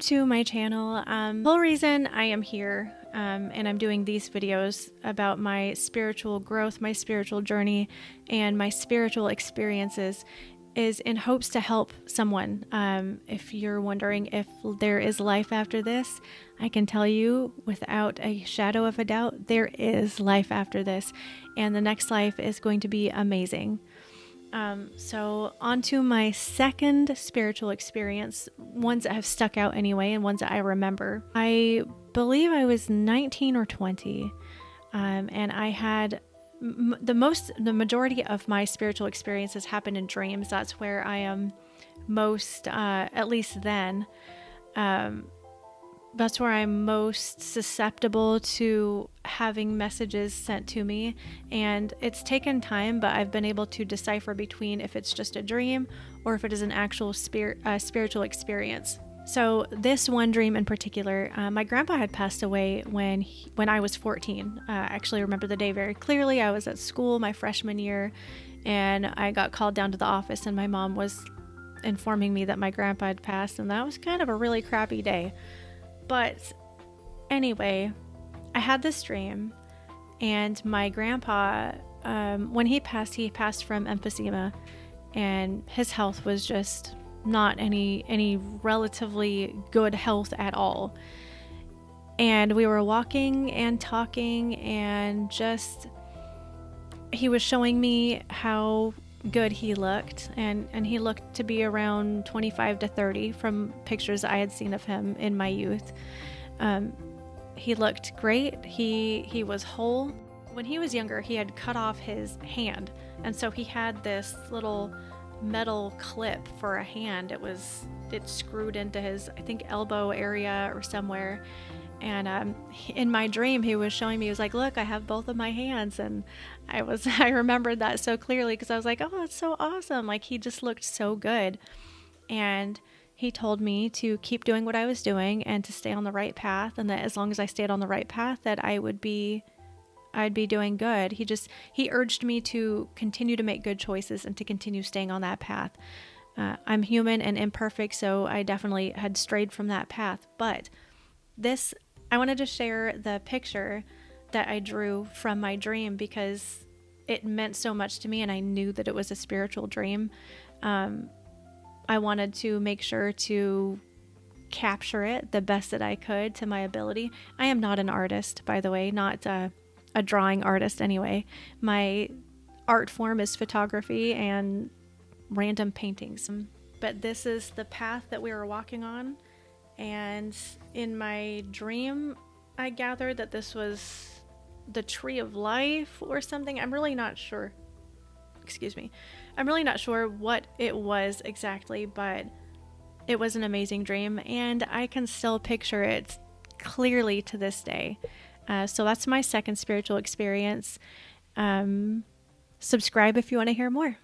to my channel. Um, the whole reason I am here um, and I'm doing these videos about my spiritual growth, my spiritual journey, and my spiritual experiences is in hopes to help someone. Um, if you're wondering if there is life after this, I can tell you without a shadow of a doubt, there is life after this, and the next life is going to be amazing. Um, so, on to my second spiritual experience, ones that have stuck out anyway, and ones that I remember. I believe I was 19 or 20, um, and I had m- the most, the majority of my spiritual experiences happen in dreams. That's where I am most, uh, at least then. Um, that's where I'm most susceptible to having messages sent to me. And it's taken time, but I've been able to decipher between if it's just a dream or if it is an actual spirit, uh, spiritual experience. So this one dream in particular, uh, my grandpa had passed away when he, when I was 14. Uh, I actually remember the day very clearly. I was at school my freshman year, and I got called down to the office, and my mom was informing me that my grandpa had passed, and that was kind of a really crappy day. But anyway, I had this dream, and my grandpa, um, when he passed, he passed from emphysema, and his health was just not any any relatively good health at all. And we were walking and talking, and just he was showing me how good he looked and and he looked to be around 25 to 30 from pictures I had seen of him in my youth. Um, he looked great. He he was whole. When he was younger he had cut off his hand and so he had this little metal clip for a hand. It was it screwed into his I think elbow area or somewhere and um, in my dream he was showing me he was like look i have both of my hands. And i was i remembered that so clearly because i was like oh that's so awesome. Like he just looked so good. And he told me to keep doing what i was doing and to stay on the right path and that as long as i stayed on the right path that i would be i'd be doing good. He just he urged me to continue to make good choices and to continue staying on that path. Uh, i'm human and imperfect so i definitely had strayed from that path. But this I wanted to share the picture that I drew from my dream because it meant so much to me and I knew that it was a spiritual dream. Um, I wanted to make sure to capture it the best that I could to my ability. I am not an artist, by the way, not a, a drawing artist anyway. My art form is photography and random paintings. But this is the path that we were walking on and in my dream, I gathered that this was the tree of life or something. I'm really not sure. Excuse me. I'm really not sure what it was exactly, but it was an amazing dream, and I can still picture it clearly to this day. Uh, so that's my second spiritual experience. Um, subscribe if you want to hear more.